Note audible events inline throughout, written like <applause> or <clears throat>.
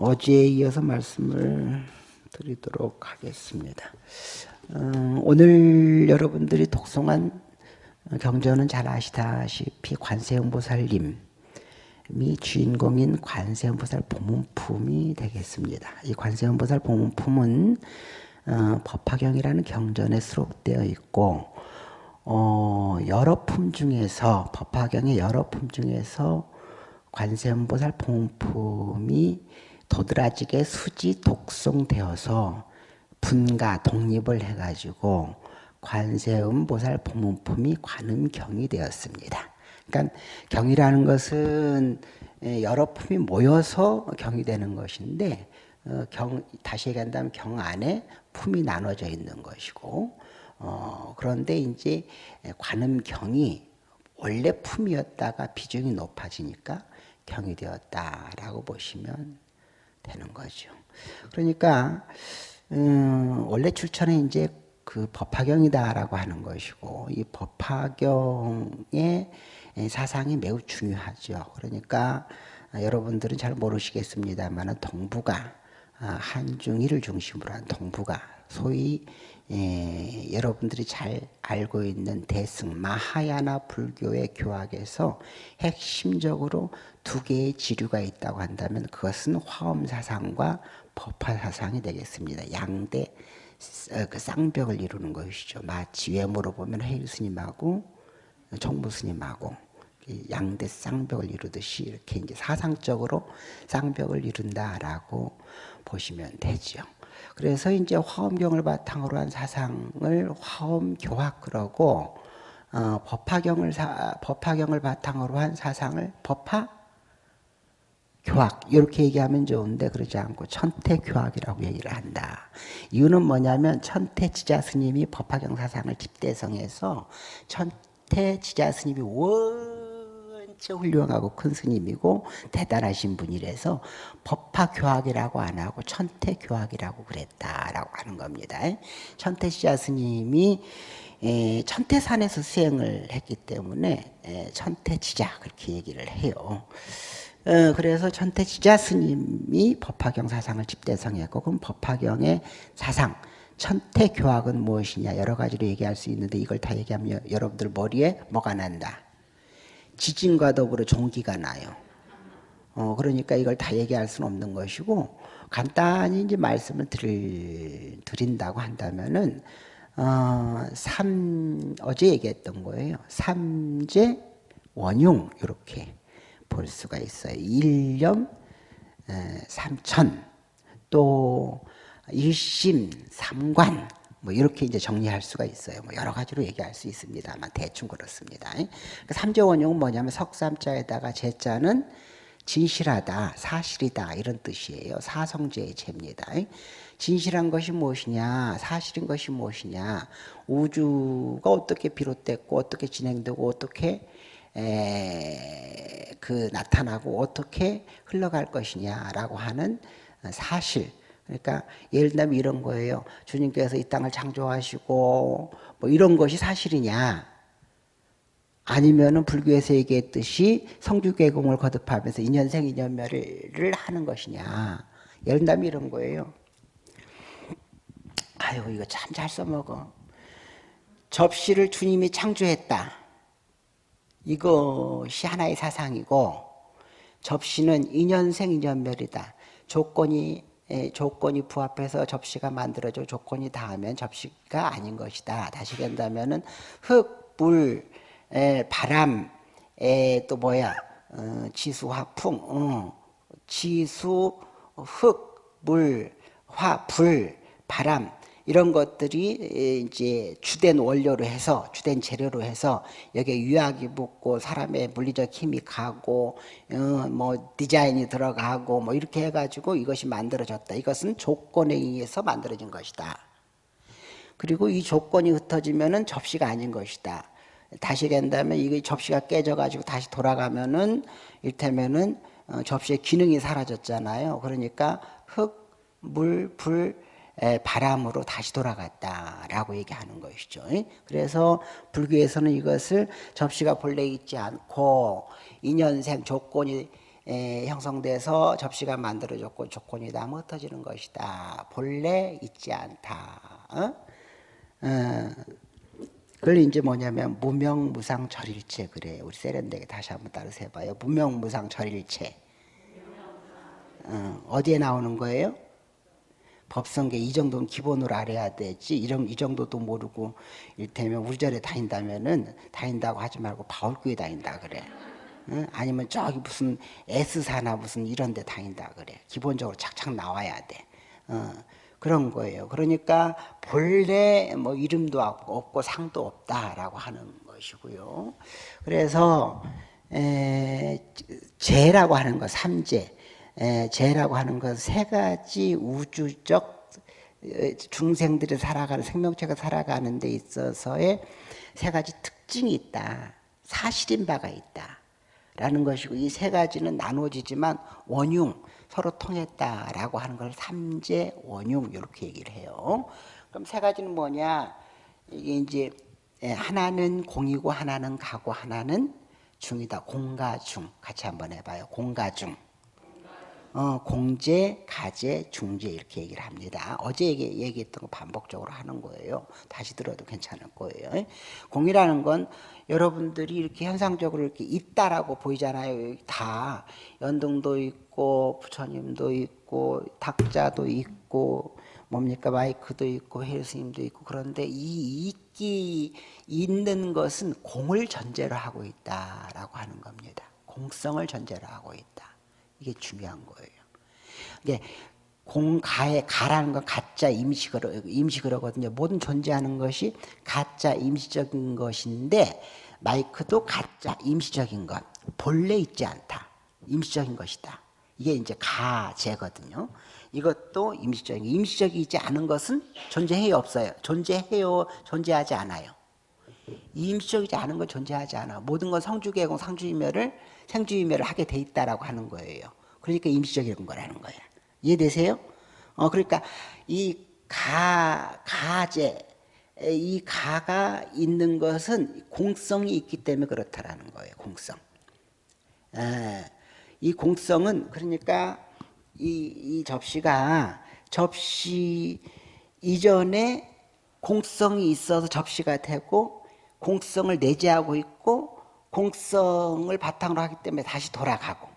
어제에 이어서 말씀을 드리도록 하겠습니다. 어, 오늘 여러분들이 독송한 경전은 잘 아시다시피 관세음보살님이 주인공인 관세음보살 보문품이 되겠습니다. 이 관세음보살 보문품은 어, 법화경이라는 경전에 수록되어 있고 어, 여러 품 중에서 법화경의 여러 품 중에서 관세음보살 보문품이 도드라지게 수지 독송되어서 분가 독립을 해가지고 관세음 보살 보문품이 관음경이 되었습니다. 그러니까 경이라는 것은 여러 품이 모여서 경이 되는 것인데 어, 경 다시 얘기한다면 경 안에 품이 나눠져 있는 것이고 어, 그런데 이제 관음경이 원래 품이었다가 비중이 높아지니까 경이 되었다라고 보시면 되는 거죠. 그러니까 음, 원래 출처는 이제 그 법화경이다라고 하는 것이고 이 법화경의 사상이 매우 중요하죠. 그러니까 여러분들은 잘 모르시겠습니다만 동부가 아, 한중일을 중심으로 한 동부가 소위 예, 여러분들이 잘 알고 있는 대승 마하야나 불교의 교학에서 핵심적으로 두 개의 지류가 있다고 한다면 그것은 화엄 사상과 법화 사상이 되겠습니다. 양대 어, 그 쌍벽을 이루는 것이죠. 마치 외모로 보면 해일 스님하고 정부 스님하고 양대 쌍벽을 이루듯이 이렇게 이제 사상적으로 쌍벽을 이룬다라고 보시면 되죠. 그래서 이제 화엄경을 바탕으로 한 사상을 화엄교학 그러고 어, 법화경을 사, 법화경을 바탕으로 한 사상을 법화 교학 이렇게 얘기하면 좋은데 그러지 않고 천태교학이라고 얘기를 한다. 이유는 뭐냐면 천태지자 스님이 법화경 사상을 집대성해서 천태지자 스님이 원 진짜 훌륭하고 큰 스님이고 대단하신 분이라서 법화교학이라고 안 하고 천태교학이라고 그랬다라고 하는 겁니다. 천태시자 스님이 천태산에서 수행을 했기 때문에 천태지자 그렇게 얘기를 해요. 어, 그래서 천태지자 스님이 법화경 사상을 집대성했고 그럼 법화경의 사상 천태교학은 무엇이냐 여러 가지로 얘기할 수 있는데 이걸 다 얘기하면 여러분들 머리에 뭐가 난다? 지진과 더불어 종기가 나요. 어, 그러니까 이걸 다 얘기할 수는 없는 것이고 간단히 이제 말씀을 드릴, 드린다고 한다면은 어, 삼, 어제 얘기했던 거예요. 삼재 원용 이렇게 볼 수가 있어요. 일념 삼천 또 일심 삼관 뭐 이렇게 이제 정리할 수가 있어요. 뭐 여러 가지로 얘기할 수 있습니다만 대충 그렇습니다. 그 삼재 원용은 뭐냐면 석삼자에다가 제자는 진실하다, 사실이다 이런 뜻이에요. 사성제의 제입니다. 진실한 것이 무엇이냐, 사실인 것이 무엇이냐, 우주가 어떻게 비롯됐고 어떻게 진행되고 어떻게 에, 그 나타나고 어떻게 흘러갈 것이냐라고 하는 사실 그러니까 예를 들면 이런 거예요. 주님께서 이 땅을 창조하시고 뭐 이런 것이 사실이냐? 아니면은 불교에서 얘기했듯이 성주계공을 거듭하면서 인연생 인연멸을 하는 것이냐? 예를 들면 이런 거예요. 아유 이거 참 잘 써먹어. 접시를 주님이 창조했다. 이것이 하나의 사상이고 접시는 인연생 인연멸이다. 조건이 조건이 부합해서 접시가 만들어져 조건이 닿으면 접시가 아닌 것이다. 다시 한다면은 흙, 물, 바람, 또 뭐야? 어, 지수, 화풍, 어, 지수, 흙, 물, 화, 불, 바람 이런 것들이 이제 주된 원료로 해서 주된 재료로 해서 여기에 유약이 붙고 사람의 물리적 힘이 가고 어, 뭐 디자인이 들어가고 뭐 이렇게 해가지고 이것이 만들어졌다. 이것은 조건에 의해서 만들어진 것이다. 그리고 이 조건이 흩어지면은 접시가 아닌 것이다. 다시 된다면 이게 접시가 깨져가지고 다시 돌아가면은 일테면은 어, 접시의 기능이 사라졌잖아요. 그러니까 흙, 물, 불 바람으로 다시 돌아갔다라고 얘기하는 것이죠. 그래서 불교에서는 이것을 접시가 본래 있지 않고 인연생 조건이 에, 형성돼서 접시가 만들어졌고 조건이다 뭐 흩어지는 것이다. 본래 있지 않다. 어? 어, 그걸 이제 뭐냐면 무명무상 절일체 그래. 우리 세련되게 다시 한번 따라서 해봐요. 무명무상 절일체. 어, 어디에 나오는 거예요? 법성계 이 정도는 기본으로 알아야 되지. 이런 이 정도도 모르고 이를테면 우리 절에 다닌다면은 다닌다고 하지 말고 바울교회 다닌다 그래. 응? 아니면 저기 무슨 S사나 무슨 이런 데 다닌다 그래. 기본적으로 착착 나와야 돼. 어, 그런 거예요. 그러니까 본래 뭐 이름도 없고 상도 없다라고 하는 것이고요. 그래서 에, 재라고 하는 거 삼재 재라고 하는 것세 가지 우주적 중생들이 살아가는 생명체가 살아가는 데 있어서의 세 가지 특징이 있다. 사실인 바가 있다. 라는 것이고 이 세 가지는 나눠지지만 원흉 서로 통했다라고 하는 걸 삼재 원흉 이렇게 얘기를 해요. 그럼 세 가지는 뭐냐? 이게 이제 하나는 공이고 하나는 가고 하나는 중이다. 공가중 같이 한번 해봐요. 공가중. 어, 공제, 가제, 중제 이렇게 얘기를 합니다. 어제 얘기, 얘기했던 거 반복적으로 하는 거예요. 다시 들어도 괜찮을 거예요. 공이라는 건 여러분들이 이렇게 현상적으로 이렇게 있다라고 보이잖아요. 다 연동도 있고 부처님도 있고 탁자도 있고 뭡니까 마이크도 있고 헬스님도 있고 그런데 이 있기 있는 것은 공을 전제로 하고 있다라고 하는 겁니다. 공성을 전제로 하고 있다. 이게 중요한 거예요. 이게 공가에 가라는 건 가짜 임시거로 임시거로거든요. 모든 존재하는 것이 가짜 임시적인 것인데 마이크도 가짜 임시적인 것 본래 있지 않다. 임시적인 것이다. 이게 이제 가제거든요. 이것도 임시적인 임시적이지 않은 것은 존재해요 없어요. 존재해요 존재하지 않아요. 임시적이지 않은 건 존재하지 않아. 모든 건 성주계공 상주이멸을 생주이멸을 하게 돼 있다라고 하는 거예요. 그러니까 임시적인 거라는 거야. 이해되세요? 어 그러니까 이 가, 가제 이 가가 있는 것은 공성이 있기 때문에 그렇다라는 거예요. 공성. 에, 이 공성은 그러니까 이, 이 접시가 접시 이전에 공성이 있어서 접시가 되고 공성을 내재하고 있고 공성을 바탕으로 하기 때문에 다시 돌아가고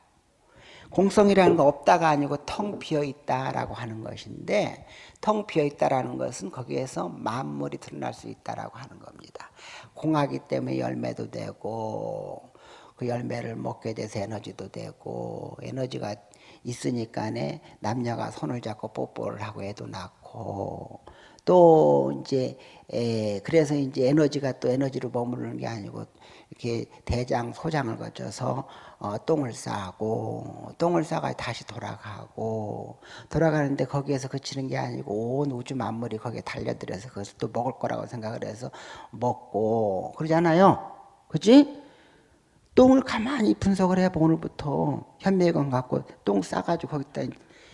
공성이라는 거 없다가 아니고 텅 비어 있다라고 하는 것인데 텅 비어 있다라는 것은 거기에서 만물이 드러날 수 있다라고 하는 겁니다. 공하기 때문에 열매도 되고 그 열매를 먹게 돼서 에너지도 되고 에너지가 있으니까네 남녀가 손을 잡고 뽀뽀를 하고 애도 낳고 또 이제 에 그래서 이제 에너지가 또 에너지로 머무르는 게 아니고 이렇게 대장 소장을 거쳐서 어, 똥을 싸고 똥을 싸가 다시 돌아가고 돌아가는데 거기에서 그치는 게 아니고 온 우주 만물이 거기에 달려들어서 그것을 또 먹을 거라고 생각을 해서 먹고 그러잖아요. 그지? 똥을 가만히 분석을 해봐 오늘부터 현미경 갖고 똥 싸가지고 거기다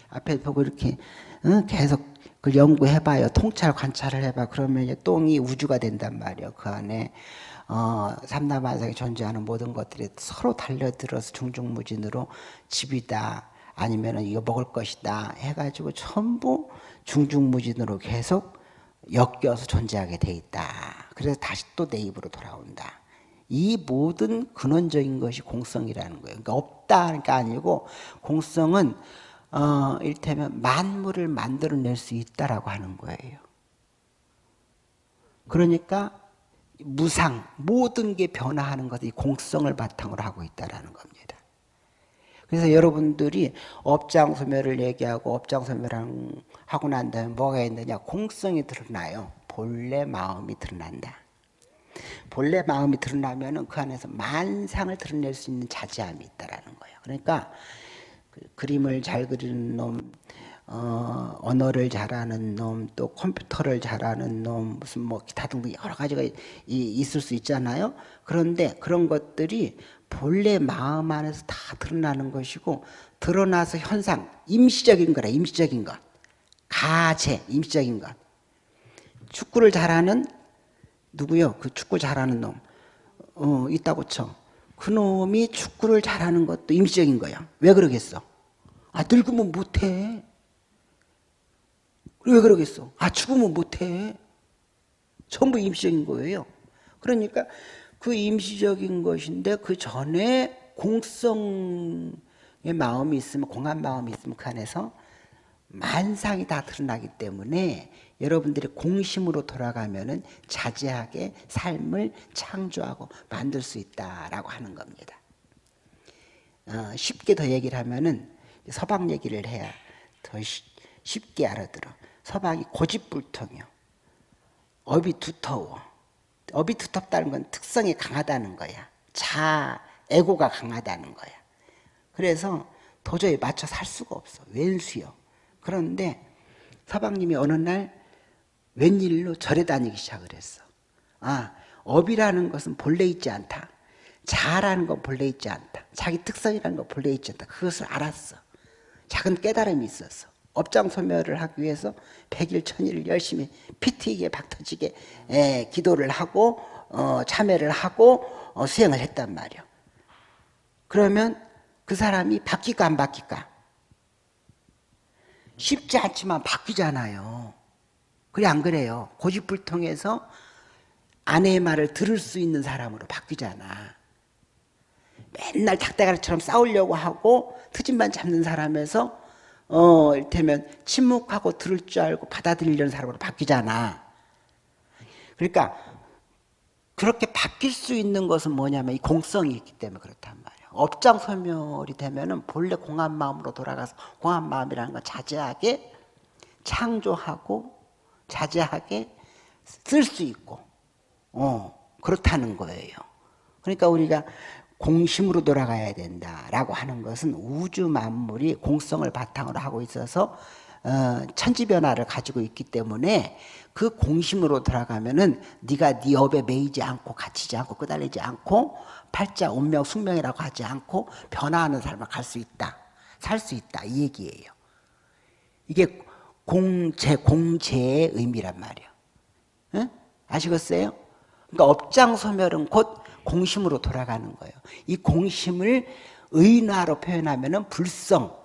앞에 보고 이렇게 응? 계속 그 연구해봐요. 통찰 관찰을 해봐. 그러면 똥이 우주가 된단 말이에요. 그 안에 어, 삼남한상에 존재하는 모든 것들이 서로 달려들어서 중중무진으로 집이다 아니면 이거 먹을 것이다 해가지고 전부 중중무진으로 계속 엮여서 존재하게 돼 있다. 그래서 다시 또 내 입으로 돌아온다. 이 모든 근원적인 것이 공성이라는 거예요. 그러니까 없다가 아니고 공성은 어, 일테면 만물을 만들어낼 수 있다라고 하는 거예요. 그러니까 무상 모든 게 변화하는 것이 공성을 바탕으로 하고 있다라는 겁니다. 그래서 여러분들이 업장 소멸을 얘기하고 업장 소멸 하고 난 다음에 뭐가 있느냐 공성이 드러나요. 본래 마음이 드러난다. 본래 마음이 드러나면 그 안에서 만상을 드러낼 수 있는 자제함이 있다라는 거예요. 그러니까 그 그림을 잘 그리는 놈, 어, 언어를 잘하는 놈, 또 컴퓨터를 잘하는 놈, 무슨 뭐 기타 등등 여러 가지가 이, 있을 수 있잖아요. 그런데 그런 것들이 본래 마음 안에서 다 드러나는 것이고 드러나서 현상, 임시적인 거라, 임시적인 것. 가제, 임시적인 것. 축구를 잘하는 누구요? 그 축구 잘하는 놈. 어, 있다고 쳐. 그 놈이 축구를 잘하는 것도 임시적인 거야. 왜 그러겠어? 아, 늙으면 못해. 왜 그러겠어? 아, 죽으면 못해. 전부 임시적인 거예요. 그러니까 그 임시적인 것인데 그 전에 공성의 마음이 있으면 공한 마음이 있으면 그 안에서 만상이 다 드러나기 때문에 여러분들이 공심으로 돌아가면은 자제하게 삶을 창조하고 만들 수 있다라고 하는 겁니다. 어, 쉽게 더 얘기를 하면은 서방 얘기를 해야 더 쉬, 쉽게 알아들어. 서방이 고집불통이요. 업이 두터워. 업이 두텁다는 건 특성이 강하다는 거야. 자, 에고가 강하다는 거야. 그래서 도저히 맞춰 살 수가 없어. 왼수요. 그런데 서방님이 어느 날 웬일로 절에 다니기 시작을 했어. 아, 업이라는 것은 본래 있지 않다. 자라는 건 본래 있지 않다. 자기 특성이라는 건 본래 있지 않다. 그것을 알았어. 작은 깨달음이 있었어. 업장 소멸을 하기 위해서 백일 천일을 열심히 피 튀게 박터지게 에, 기도를 하고 어, 참회를 하고 어, 수행을 했단 말이야. 그러면 그 사람이 바뀔까 안 바뀔까? 쉽지 않지만 바뀌잖아요. 그래 안 그래요? 고집불통해서 아내의 말을 들을 수 있는 사람으로 바뀌잖아. 맨날 닭대가리처럼 싸우려고 하고 트집만 잡는 사람에서 어, 이를테면 침묵하고 들을 줄 알고 받아들이려는 사람으로 바뀌잖아. 그러니까 그렇게 바뀔 수 있는 것은 뭐냐면 이 공성이 있기 때문에 그렇단 말이야. 업장 소멸이 되면은 본래 공한 마음으로 돌아가서 공한 마음이라는 건 자제하게 창조하고 자제하게 쓸 수 있고, 어, 그렇다는 거예요. 그러니까 우리가 공심으로 돌아가야 된다라고 하는 것은 우주 만물이 공성을 바탕으로 하고 있어서 어, 천지 변화를 가지고 있기 때문에 그 공심으로 돌아가면은 네가 네 업에 매이지 않고 갇히지 않고 끄달리지 않고 팔자 운명 숙명이라고 하지 않고 변화하는 삶을 갈 수 있다 살 수 있다 이 얘기예요 이게 공제 공제의 의미란 말이에요 응? 아시겠어요? 그러니까 업장 소멸은 곧 공심으로 돌아가는 거예요. 이 공심을 의나로 표현하면 은 불성,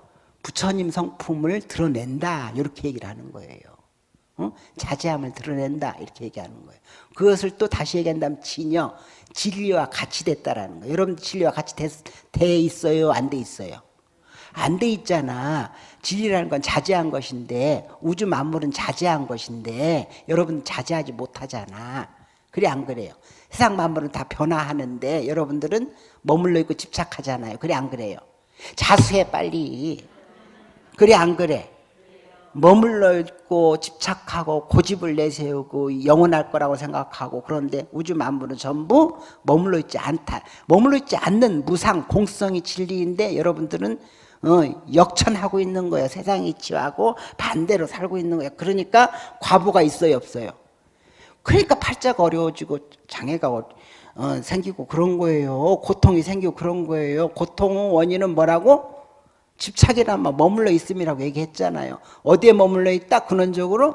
부처님 성품을 드러낸다. 이렇게 얘기를 하는 거예요. 어? 자제함을 드러낸다. 이렇게 얘기하는 거예요. 그것을 또 다시 얘기한다면 진여, 진리와 같이 됐다라는 거예요. 여러분 진리와 같이 됐, 돼 있어요? 안 돼 있어요? 안 돼 있잖아. 진리라는 건 자제한 것인데 우주 만물은 자제한 것인데 여러분 자제하지 못하잖아. 그래 안 그래요? 세상 만물은 다 변화하는데 여러분들은 머물러 있고 집착하잖아요. 그래 안 그래요? 자수해 빨리. 그래 안 그래? 머물러 있고 집착하고 고집을 내세우고 영원할 거라고 생각하고 그런데 우주 만물은 전부 머물러 있지 않다. 머물러 있지 않는 무상 공성이 진리인데 여러분들은 어, 역천하고 있는 거예요. 세상 이치하고 반대로 살고 있는 거예요. 그러니까 과부가 있어요, 없어요? 그러니까 팔자가 어려워지고 장애가 어, 생기고 그런 거예요. 고통이 생기고 그런 거예요. 고통 원인은 뭐라고? 집착이란 말 머물러 있음이라고 얘기했잖아요. 어디에 머물러 있다? 근원적으로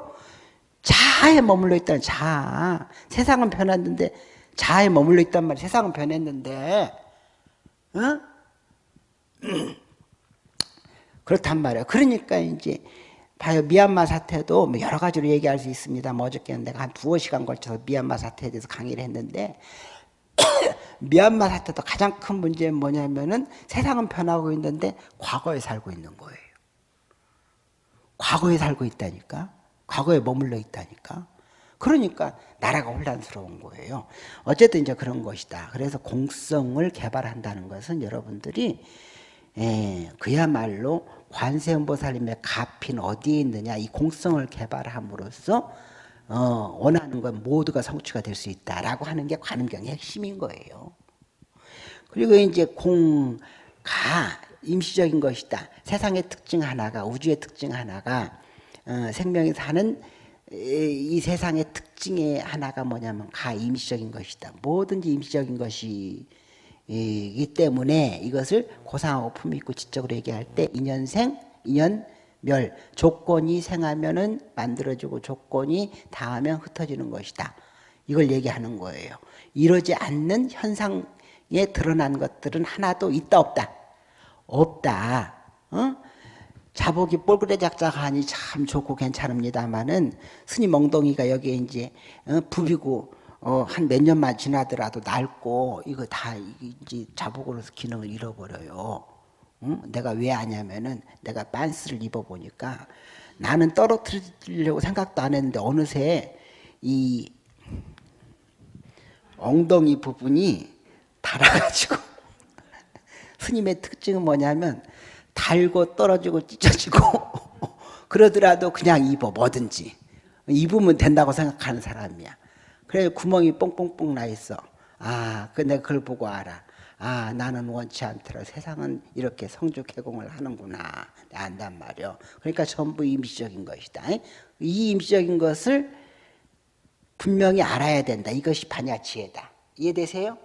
자아에 머물러 있다는 자아. 세상은 변했는데 자아에 머물러 있단 말이야. 세상은 변했는데 어? <clears throat> 그렇단 말이야. 그러니까 이제 봐요. 미얀마 사태도 뭐 여러 가지로 얘기할 수 있습니다. 뭐 어저께는 내가 한 두어 시간 걸쳐서 미얀마 사태에 대해서 강의를 했는데 <coughs> 미얀마 사태도 가장 큰 문제는 뭐냐면은 세상은 변하고 있는데 과거에 살고 있는 거예요. 과거에 살고 있다니까. 과거에 머물러 있다니까. 그러니까 나라가 혼란스러운 거예요. 어쨌든 이제 그런 것이다. 그래서 공성을 개발한다는 것은 여러분들이 예, 그야말로 관세음보살님의 가핀 어디에 있느냐 이 공성을 개발함으로써 어, 원하는 건 모두가 성취가 될 수 있다라고 하는 게 관음경의 핵심인 거예요. 그리고 이제 공가 임시적인 것이다. 세상의 특징 하나가 우주의 특징 하나가 어, 생명이 사는 이 세상의 특징의 하나가 뭐냐면 가 임시적인 것이다. 뭐든지 임시적인 것이 이기 때문에 이것을 고상하고 품 있고 지적으로 얘기할 때 인연생, 인연멸 조건이 생하면은 만들어지고 조건이 닿으면 흩어지는 것이다. 이걸 얘기하는 거예요. 이러지 않는 현상 드러난 것들은 하나도 있다 없다 없다 어? 자복이 꼴그레 작작하니 참 좋고 괜찮습니다만은 스님 엉덩이가 여기에 이제 어, 부비고 어, 한 몇 년만 지나더라도 낡고 이거 다 이제 자복으로서 기능을 잃어버려요. 응? 내가 왜 아냐면은 내가 빤스를 입어보니까 나는 떨어뜨리려고 생각도 안 했는데 어느새 이 엉덩이 부분이 달아가지고 <laughs> 스님의 특징은 뭐냐면 달고 떨어지고 찢어지고 <laughs> 그러더라도 그냥 입어 뭐든지 입으면 된다고 생각하는 사람이야 그래 구멍이 뽕뽕뽕 나 있어. 아, 그 내가 그걸 보고 알아. 아 나는 원치 않더라. 세상은 이렇게 성주개공을 하는구나. 안단 말이요. 그러니까 전부 임시적인 것이다. 이 임시적인 것을 분명히 알아야 된다. 이것이 반야치에다. 이해되세요?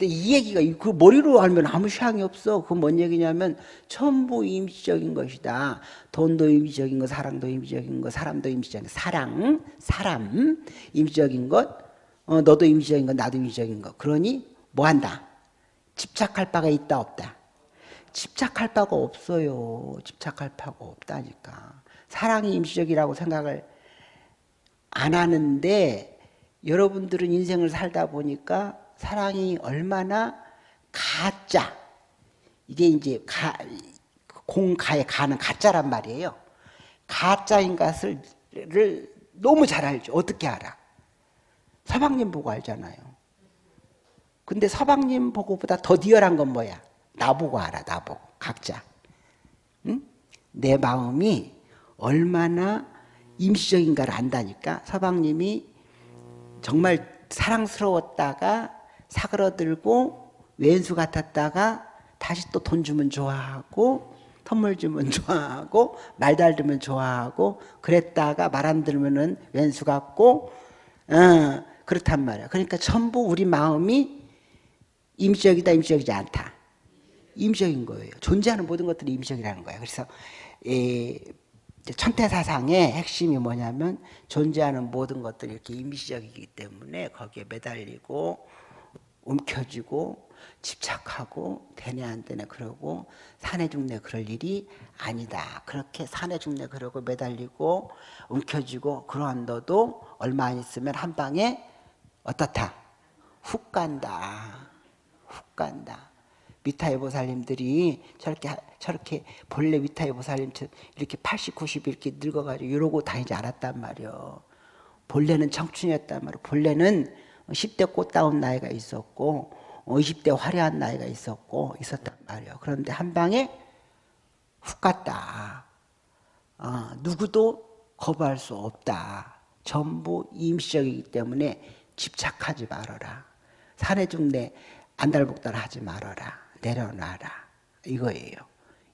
근데 이 얘기가 그 머리로 알면 아무 샹이 없어. 그 뭔 얘기냐면 전부 임시적인 것이다. 돈도 임시적인 것, 사랑도 임시적인 것, 사람도 임시적인 것, 사랑, 사람 임시적인 것, 어, 너도 임시적인 것, 나도 임시적인 것. 그러니 뭐 한다? 집착할 바가 있다 없다. 집착할 바가 없어요. 집착할 바가 없다니까. 사랑이 임시적이라고 생각을 안 하는데 여러분들은 인생을 살다 보니까 사랑이 얼마나 가짜 이게 이제 가, 공가에 가는 가짜란 말이에요. 가짜인 것을 너무 잘 알죠. 어떻게 알아? 서방님 보고 알잖아요. 근데 서방님 보고보다 더 리얼한 건 뭐야? 나보고 알아, 나보고. 각자. 응? 내 마음이 얼마나 임시적인가를 안다니까 서방님이 정말 사랑스러웠다가 사그러들고 왼수 같았다가 다시 또 돈 주면 좋아하고 선물 주면 <laughs> 좋아하고 말 잘 들으면 좋아하고 그랬다가 말 안 들으면은 왼수 같고 어, 그렇단 말이야. 그러니까 전부 우리 마음이 임시적이다 임시적이지 않다. 임시적인 거예요. 존재하는 모든 것들이 임시적이라는 거예요. 그래서 에, 천태사상의 핵심이 뭐냐면 존재하는 모든 것들이 이렇게 임시적이기 때문에 거기에 매달리고 움켜쥐고 집착하고 되네 안 되네 그러고 사내 죽네 그럴 일이 아니다. 그렇게 사내 죽네 그러고 매달리고 움켜쥐고 그러한 너도 얼마 안 있으면 한 방에 어떻다? 훅 간다. 훅 간다. 미타의 보살님들이 저렇게 저렇게 본래 미타의 보살님 이렇게 80, 90 이렇게 늙어가지고 이러고 다니지 않았단 말이요. 본래는 청춘이었단 말이요. 본래는 10대 꽃다운 나이가 있었고 20대 화려한 나이가 있었고 있었단 말이에요. 그런데 한 방에 훅 갔다. 어, 누구도 거부할 수 없다. 전부 임시적이기 때문에 집착하지 말아라. 산에 죽네 안달복달 하지 말아라. 내려놔라. 이거예요.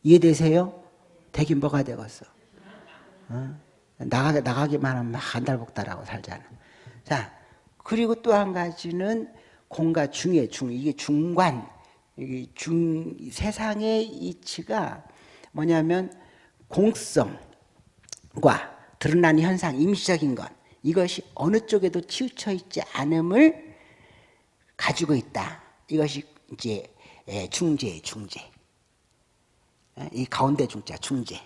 이해되세요? 되긴 뭐가 되겠어? 어? 나가, 나가기만 하면 안달복달하고 살잖아. 자, 그리고 또 한 가지는 공과 중의 중 이게 중관 이게 중 세상의 이치가 뭐냐면 공성과 드러나는 현상 임시적인 것 이것이 어느 쪽에도 치우쳐 있지 않음을 가지고 있다. 이것이 이제 예, 중재 중재 예, 이 가운데 중자 중재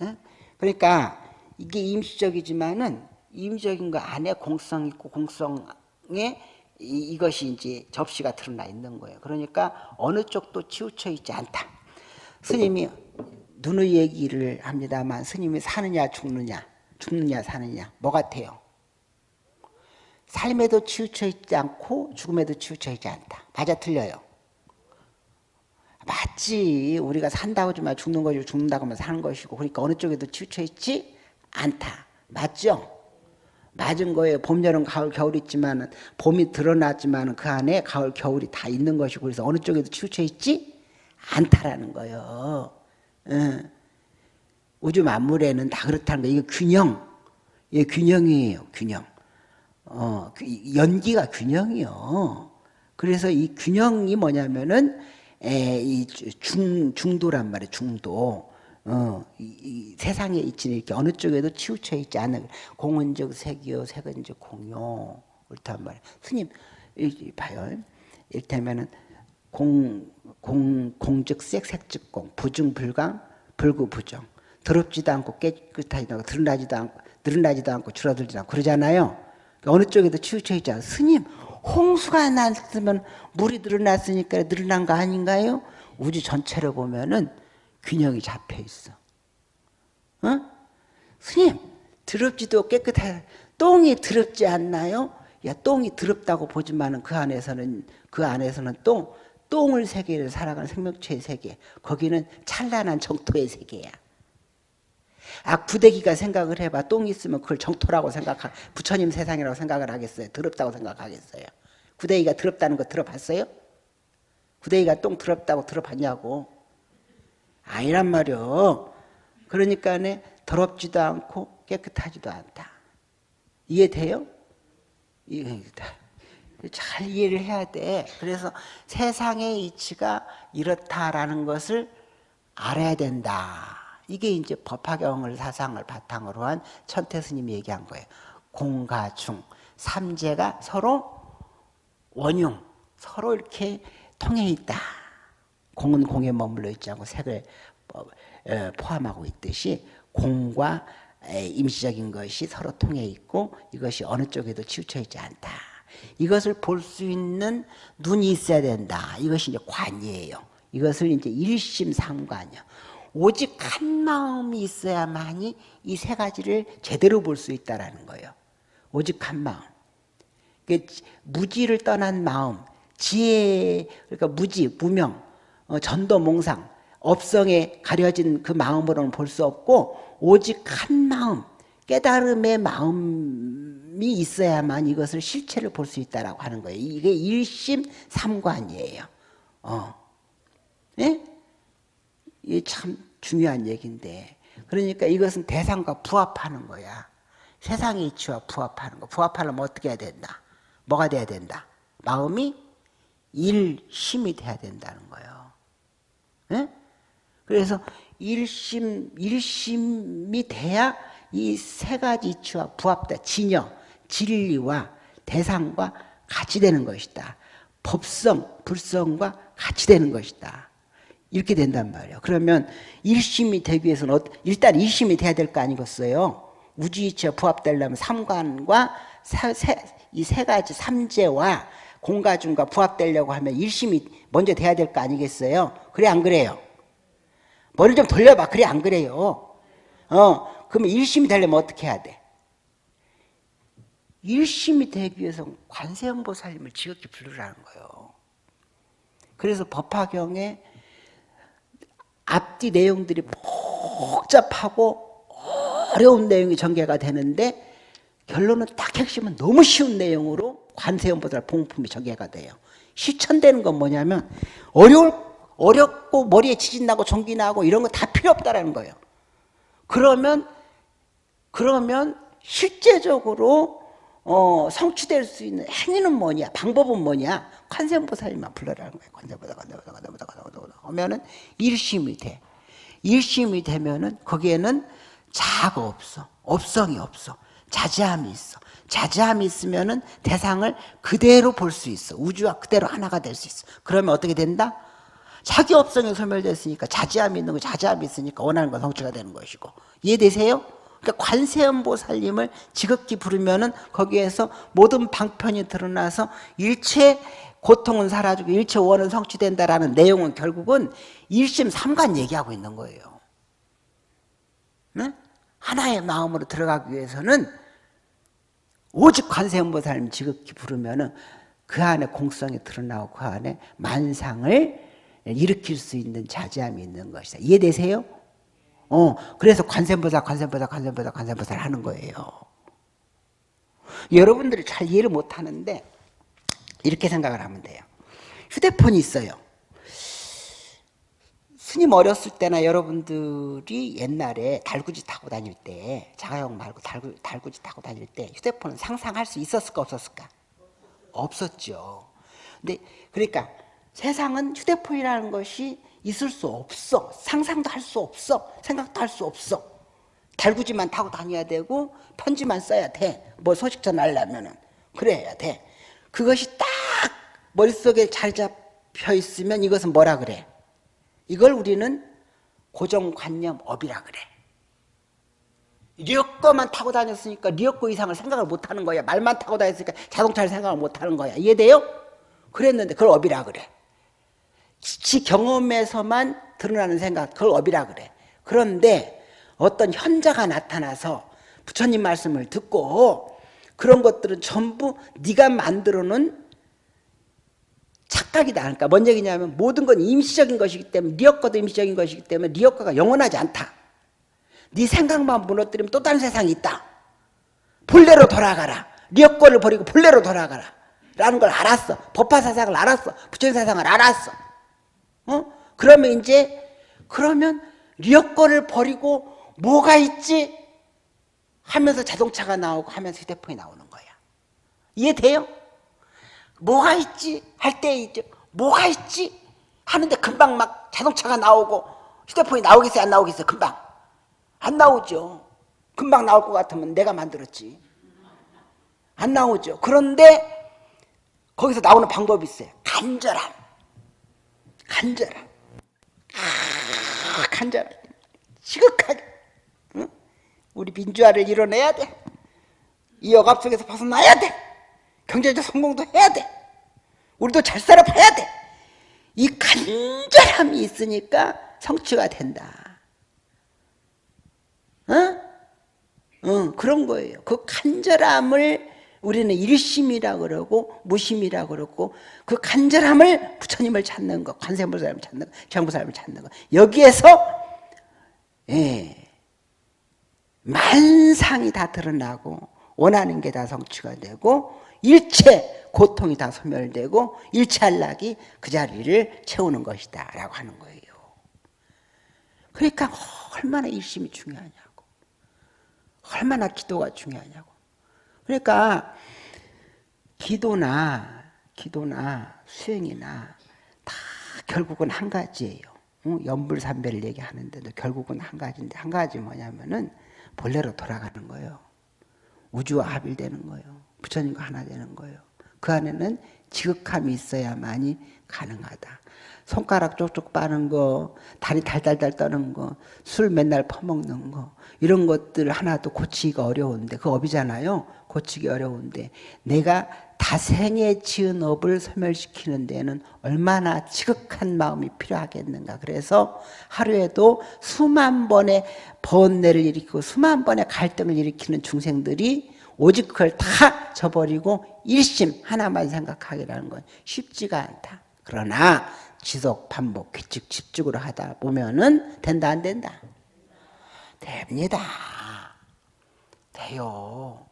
예? 그러니까 이게 임시적이지만은 임적인 거 안에 공성 있고 공성에 이, 것이 이제 접시가 드러나 있는 거예요. 그러니까 어느 쪽도 치우쳐 있지 않다. 스님이 누누이 얘기를 합니다만 스님이 사느냐 죽느냐 죽느냐 사느냐 뭐 같아요? 삶에도 치우쳐 있지 않고 죽음에도 치우쳐 있지 않다. 맞아 틀려요? 맞지. 우리가 산다고 하지만 죽는 거지 죽는다고 하면 사는 것이고 그러니까 어느 쪽에도 치우쳐 있지 않다. 맞죠? 맞은 거예요. 봄, 여름, 가을, 겨울 있지만 봄이 드러났지만 그 안에 가을, 겨울이 다 있는 것이고 그래서 어느 쪽에도 치우쳐 있지 않다라는 거예요. 응. 우주 만물에는 다 그렇다는 거예요. 이게 균형. 이게 균형이에요. 균형. 어, 그 연기가 균형이요. 그래서 이 균형이 뭐냐면은 에, 이 중, 중도란 말이에요. 중도. 어, 이, 이 세상에 있지는 이렇게 어느 쪽에도 치우쳐 있지 않은 공원적 색이요, 색은적 공요. 옳단 말이에요. 스님, 이, 봐요. 이를테면은, 공, 공, 공즉 색, 색즉 공, 부중불강, 불구부정. 더럽지도 않고 깨끗하지도 않고 드러나지도 않고 늘어나지도 않고 줄어들지도 않고 그러잖아요. 어느 쪽에도 치우쳐 있잖아요. 스님, 홍수가 났으면 물이 늘어났으니까 늘어난 거 아닌가요? 우주 전체를 보면은 균형이 잡혀 있어. 어? 스님, 더럽지도 깨끗하 똥이 더럽지 않나요? 야, 똥이 더럽다고 보지만은 그 안에서는 그 안에서는 똥 똥을 세계를 살아가는 생명체의 세계. 거기는 찬란한 정토의 세계야. 아 구대기가 생각을 해봐. 똥이 있으면 그걸 정토라고 생각하 부처님 세상이라고 생각을 하겠어요. 더럽다고 생각하겠어요. 구대기가 더럽다는 거 들어봤어요? 구대기가 똥 더럽다고 들어봤냐고. 아니란 말이요. 그러니까 더럽지도 않고 깨끗하지도 않다. 이해돼요? 잘 이해를 해야 돼. 그래서 세상의 이치가 이렇다라는 것을 알아야 된다. 이게 이제 법화경을 사상을 바탕으로 한 천태 스님이 얘기한 거예요. 공과 중, 삼재가 서로 원흉, 서로 이렇게 통해 있다. 공은 공에 머물러 있지 않고 색을 어, 포함하고 있듯이 공과 임시적인 것이 서로 통해 있고 이것이 어느 쪽에도 치우쳐 있지 않다. 이것을 볼 수 있는 눈이 있어야 된다. 이것이 이제 관이에요. 이것을 이제 일심삼관이요. 오직 한 마음이 있어야만이 이 세 가지를 제대로 볼 수 있다라는 거예요. 오직 한 마음. 무지를 떠난 마음, 지혜, 그러니까 무지, 무명, 어, 전도 몽상, 업성에 가려진 그 마음으로는 볼 수 없고 오직 한 마음, 깨달음의 마음이 있어야만 이것을 실체를 볼 수 있다라고 하는 거예요. 이게 일심 삼관이에요. 어. 네? 이게 참 중요한 얘기인데 그러니까 이것은 대상과 부합하는 거야. 세상의 이치와 부합하는 거. 부합하려면 어떻게 해야 된다? 뭐가 돼야 된다? 마음이 일심이 돼야 된다는 거예요. 네? 그래서 일심, 일심이 돼야 이 세 가지 이치와 부합다. 진여, 진리와 대상과 같이 되는 것이다. 법성, 불성과 같이 되는 것이다. 이렇게 된단 말이에요. 그러면 일심이 되기 위해서는 일단 일심이 돼야 될 거 아니겠어요? 우주이치와 부합되려면 삼관과 이 세 가지 삼재와 공가중과 부합되려고 하면 일심이 먼저 돼야 될 거 아니겠어요? 그래 안 그래요? 머리를 좀 돌려봐. 그래 안 그래요? 어, 그러면 일심이 되려면 어떻게 해야 돼? 일심이 되기 위해서 관세음보살님을 지극히 부르라는 거예요. 그래서 법화경에 앞뒤 내용들이 복잡하고 어려운 내용이 전개가 되는데 결론은 딱 핵심은 너무 쉬운 내용으로 관세음보살 봉품이 전개가 돼요. 실천되는 건 뭐냐면 어려울 어렵고 머리에 지진 나고 전기 나고 이런 거 다 필요 없다라는 거예요. 그러면 그러면 실제적으로 어, 성취될 수 있는 행위는 뭐냐? 방법은 뭐냐? 관세음보살님만 불러라는 거예요. 관세보다 관세보다 관세보다 관세보다 하면은 일심이 돼. 일심이 되면은 거기에는 자가 없어. 업성이 없어. 자제함이 있어. 자제함이 있으면은 대상을 그대로 볼 수 있어. 우주와 그대로 하나가 될 수 있어. 그러면 어떻게 된다? 자기 업성이 소멸됐으니까 자제함이 있는 거 자제함이 있으니까 원하는 건 성취가 되는 것이고 이해되세요? 그러니까 관세음보살님을 지극히 부르면은 거기에서 모든 방편이 드러나서 일체 고통은 사라지고 일체 원은 성취된다라는 내용은 결국은 일심 삼관 얘기하고 있는 거예요. 네? 하나의 마음으로 들어가기 위해서는 오직 관세음보살님 지극히 부르면 은 그 안에 공성이 드러나고 그 안에 만상을 일으킬 수 있는 자제함이 있는 것이다. 이해되세요? 어, 그래서 관세음보살, 관세음보살, 관세음보살, 관세음보살 하는 거예요. 여러분들이 잘 이해를 못 하는데 이렇게 생각을 하면 돼요. 휴대폰이 있어요. 스님 어렸을 때나 여러분들이 옛날에 달구지 타고 다닐 때 자가용 말고 달구, 달구지 타고 다닐 때 휴대폰은 상상할 수 있었을까 없었을까? 없었죠. 근데 그러니까 세상은 휴대폰이라는 것이 있을 수 없어. 상상도 할 수 없어. 생각도 할 수 없어. 달구지만 타고 다녀야 되고 편지만 써야 돼. 뭐 소식 전하려면은 그래야 돼. 그것이 딱 머릿속에 잘 잡, 잡혀 있으면 이것은 뭐라 그래? 이걸 우리는 고정관념업이라 그래. 리어커만 타고 다녔으니까 리어커 이상을 생각을 못하는 거야. 말만 타고 다녔으니까 자동차를 생각을 못하는 거야. 이해돼요? 그랬는데 그걸 업이라 그래. 지 경험에서만 드러나는 생각, 그걸 업이라 그래. 그런데 어떤 현자가 나타나서 부처님 말씀을 듣고 그런 것들은 전부 네가 만들어 놓은 착각이다. 그러니까 뭔 얘기냐면 모든 건 임시적인 것이기 때문에 리어커도 임시적인 것이기 때문에 리어커가 영원하지 않다. 네 생각만 무너뜨리면 또 다른 세상이 있다. 본래로 돌아가라. 리어커를 버리고 본래로 돌아가라. 라는 걸 알았어. 법화 사상을 알았어. 부처님 사상을 알았어. 어? 그러면 이제 그러면 리어커를 버리고 뭐가 있지? 하면서 자동차가 나오고 하면서 휴대폰이 나오는 거야. 이해돼요? 뭐가 있지? 할 때 있죠. 뭐가 있지? 하는데 금방 막 자동차가 나오고 휴대폰이 나오겠어요? 안 나오겠어요? 금방. 안 나오죠. 금방 나올 것 같으면 내가 만들었지. 안 나오죠. 그런데 거기서 나오는 방법이 있어요. 간절함. 간절함. 아, 간절함. 지극하게. 응? 우리 민주화를 이뤄내야 돼. 이 억압 속에서 벗어나야 돼. 경제적 성공도 해야 돼. 우리도 잘 살아봐야 돼. 이 간절함이 있으니까 성취가 된다. 어? 어, 그런 거예요. 그 간절함을 우리는 일심이라 그러고 무심이라 그러고 그 간절함을 부처님을 찾는 거, 관세음보살을 찾는 거, 경보살을 찾는 거. 여기에서 예, 만상이 다 드러나고 원하는 게 다 성취가 되고 일체 고통이 다 소멸되고 일체 안락이 그 자리를 채우는 것이다 라고 하는 거예요. 그러니까 얼마나 일심이 중요하냐고 얼마나 기도가 중요하냐고 그러니까 기도나 기도나 수행이나 다 결국은 한 가지예요. 연불삼배를 얘기하는데도 결국은 한 가지인데 한 가지 뭐냐면은 본래로 돌아가는 거예요. 우주와 합일되는 거예요. 부처님과 하나 되는 거예요. 그 안에는 지극함이 있어야만이 가능하다. 손가락 쪽쪽 빠는 거, 다리 달달달 떠는 거, 술 맨날 퍼먹는 거 이런 것들 하나도 고치기가 어려운데 그 업이잖아요. 고치기 어려운데 내가 다생에 지은 업을 소멸시키는 데는 얼마나 지극한 마음이 필요하겠는가. 그래서 하루에도 수만 번의 번뇌를 일으키고 수만 번의 갈등을 일으키는 중생들이 오직 그걸 다 저버리고 일심 하나만 생각하기라는 건 쉽지가 않다. 그러나 지속 반복 규칙 집중으로 하다 보면은 된다 안 된다? 됩니다. 돼요.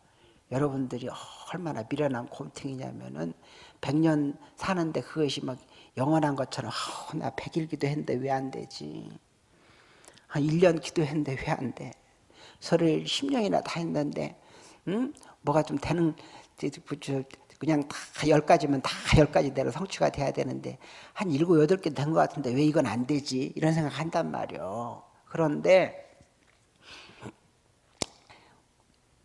여러분들이 얼마나 미련한 곰탱이냐면은 100년 사는데 그것이 막 영원한 것처럼 아, 나 100일 기도했는데 왜 안 되지? 한 1년 기도했는데 왜 안 돼? 설을 10년이나 다 했는데 응? 뭐가 좀 되는 그냥 다 열 가지면 다 열 가지대로 성취가 돼야 되는데 한 일곱 여덟 개 된 것 같은데 왜 이건 안 되지? 이런 생각 한단 말이요. 그런데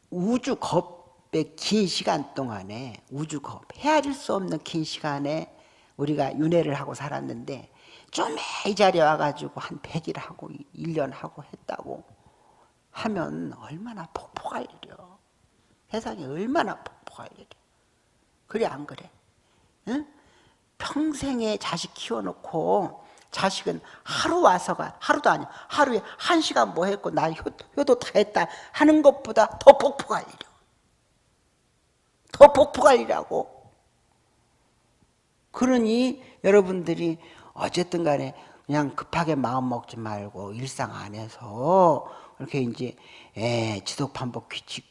우주겁의 긴 시간 동안에 우주겁 헤아릴 수 없는 긴 시간에 우리가 윤회를 하고 살았는데 좀 이 자리에 와가지고 한 100일 하고 1년 하고 했다고 하면 얼마나 폭포할 일이요. 세상에 얼마나 폭포할 일이요. 그래 안 그래? 응? 평생에 자식 키워놓고 자식은 하루 와서가 하루도 아니야 하루에 한 시간 뭐 했고 나 효, 효도 다 했다 하는 것보다 더 폭포가 일이야 더 폭포가 일이라고 그러니 여러분들이 어쨌든 간에 그냥 급하게 마음 먹지 말고 일상 안에서 이렇게 이제 에, 지속 반복 규칙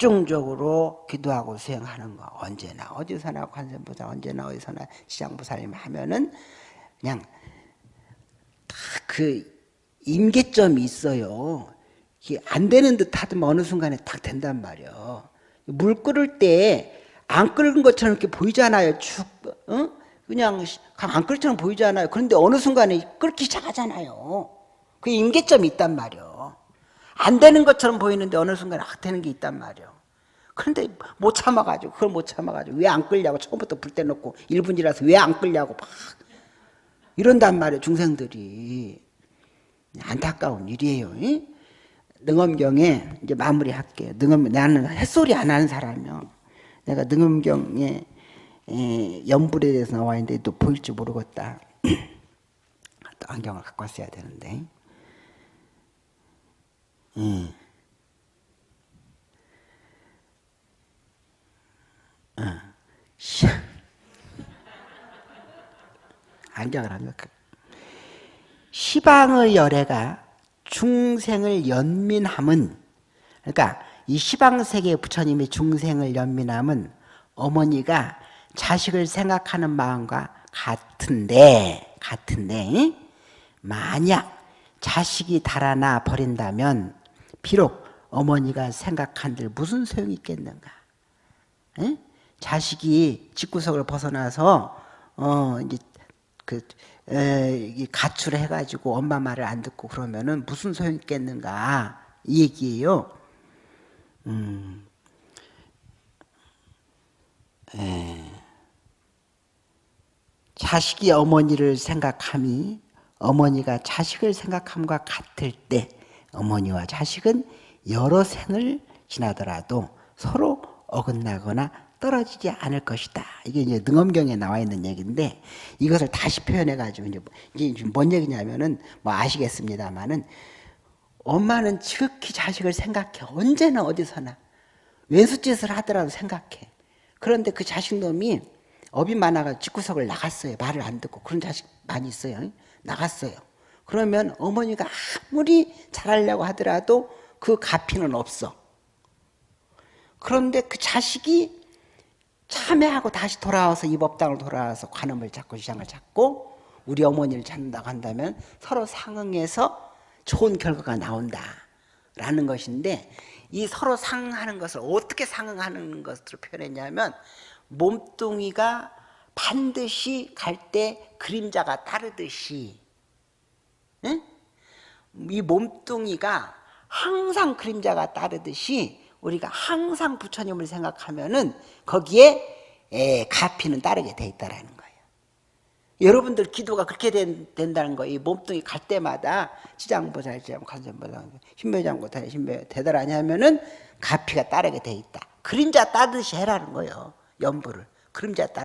집중적으로 기도하고 수행하는 거 언제나 어디서나 관세음보살 언제나 어디서나 시장보살님 하면은 그냥 그 임계점이 있어요. 안 되는 듯 하더만 어느 순간에 딱 된단 말이에요. 물 끓을 때 안 끓은 것처럼 이렇게 보이잖아요. 쭉, 어? 그냥 안 끓처럼 보이잖아요. 그런데 어느 순간에 끓기 시작하잖아요. 그 임계점이 있단 말이에요. 안 되는 것처럼 보이는데 어느 순간에 확 되는 게 있단 말이에요. 그런데 못 참아가지고 그걸 못 참아가지고 왜 안 끌냐고 처음부터 불 때 놓고 1분이라서 왜 안 끌냐고 막 이런단 말이에요 중생들이. 안타까운 일이에요 이? 능엄경에 이제 마무리할게요 능엄 나는 햇소리 안 하는 사람이요. 내가 능엄경에 에, 연불에 대해서 나와 있는데 또 보일지 모르겠다. <clears throat> 또 안경을 갖고 왔어야 되는데 음. 어. 시- 안경을 안 갖고 시방의 열애가 중생을 연민함은 그러니까 이 시방세계 부처님의 중생을 연민함은 어머니가 자식을 생각하는 마음과 같은데 같은데 만약 자식이 달아나 버린다면 비록 어머니가 생각한들 무슨 소용이 있겠는가 에? 자식이 집구석을 벗어나서 어 이제 그 에, 이 가출을 해가지고 엄마 말을 안 듣고 그러면은 무슨 소용 있겠는가 이 얘기예요. 음, 에, 자식이 어머니를 생각함이 어머니가 자식을 생각함과 같을 때 어머니와 자식은 여러 생을 지나더라도 서로 어긋나거나 떨어지지 않을 것이다. 이게 이제 능엄경에 나와 있는 얘기인데 이것을 다시 표현해 가지고 이제 뭔 얘기냐면은 뭐 아시겠습니다만은 엄마는 지극히 자식을 생각해 언제나 어디서나 왼수짓을 하더라도 생각해. 그런데 그 자식 놈이 업이 많아가 집구석을 나갔어요. 말을 안 듣고 그런 자식 많이 있어요. 나갔어요. 그러면 어머니가 아무리 잘하려고 하더라도 그 가피는 없어. 그런데 그 자식이 참회하고 다시 돌아와서 이 법당을 돌아와서 관음을 잡고 시장을 잡고 우리 어머니를 찾는다고 한다면 서로 상응해서 좋은 결과가 나온다라는 것인데 이 서로 상응하는 것을 어떻게 상응하는 것으로 표현했냐면 몸뚱이가 반드시 갈 때 그림자가 따르듯이 응? 이 몸뚱이가 항상 그림자가 따르듯이 우리가 항상 부처님을 생각하면은 거기에 에, 가피는 따르게 돼 있다라는 거예요. 여러분들 기도가 그렇게 된, 된다는 거예요. 이 몸뚱이 갈 때마다 지장보살지장 관세보살 신묘장고 신묘 대단하냐 하면은 가피가 따르게 돼 있다. 그림자 따듯이 해라는 거예요. 연부를 그림자 따.